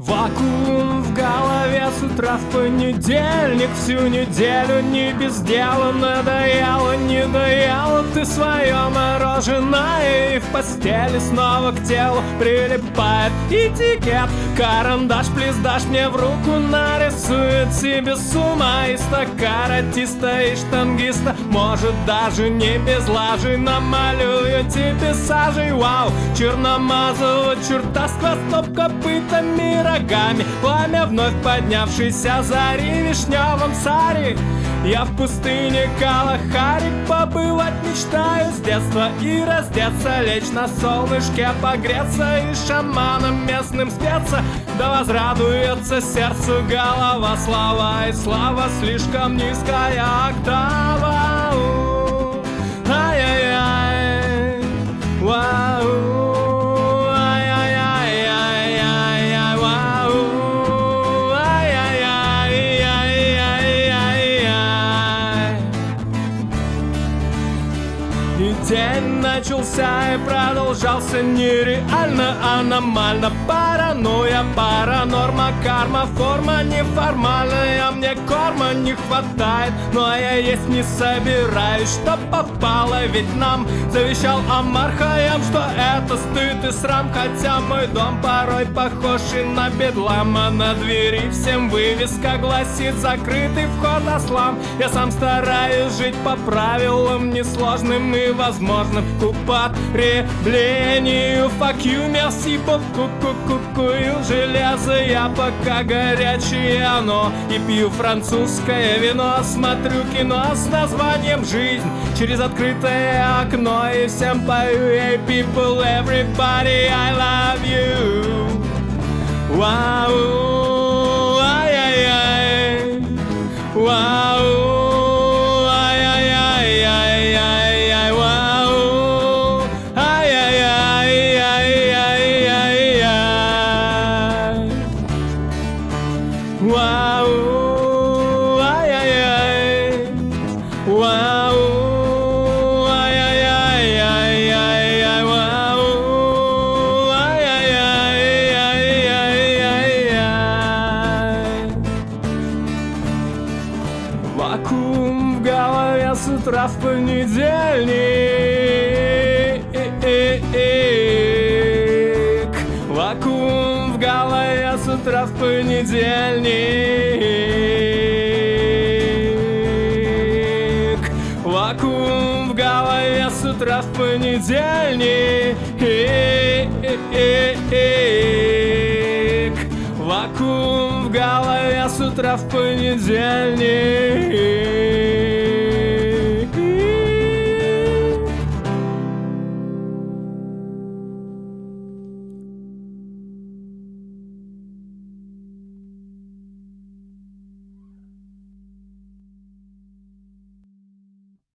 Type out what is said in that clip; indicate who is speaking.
Speaker 1: Вакуум в голове утра в понедельник Всю неделю не без дела Надоело, не доела ты свое мороженое И в постели снова к телу прилипает. Этикет Карандаш, плиз, дашь мне в руку Нарисует себе с ума Из каратиста и штангиста. Может даже не без лажи Намалюю тебе сажей. Вау, черномазого с хвостом копытами рогами Пламя вновь поднявшейся зари вишневом саре я в пустыне Калахари побывать мечтаю. С детства И раздеться, лечь на солнышке, погреться И шаманом местным спеться. Да возрадуется сердцу голова Слава и слава слишком низкая октава День начался и продолжался нереально, аномально. Паранойя, паранорма, карма, форма неформальная Мне корма не хватает, но я есть не собираюсь Что попало, ведь нам завещал Амар Хаям Что это стыд и срам, хотя мой дом порой похож и на бедлам А на двери всем вывеска гласит закрытый вход ослам Я сам стараюсь жить по правилам несложным и возможным. К употреблению Fuck you, merci кукую железо Я пока горячее оно. И пью французское вино. Смотрю кино с названием «Жизнь» Через открытое окно И всем пою Hey people, everybody, I love you Вау, Вакуум в голове с утра в понедельник. Вакуум в голове с утра в понедельник. Вакуум в голове с утра в понедельник. утра в понедельник.